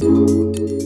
Música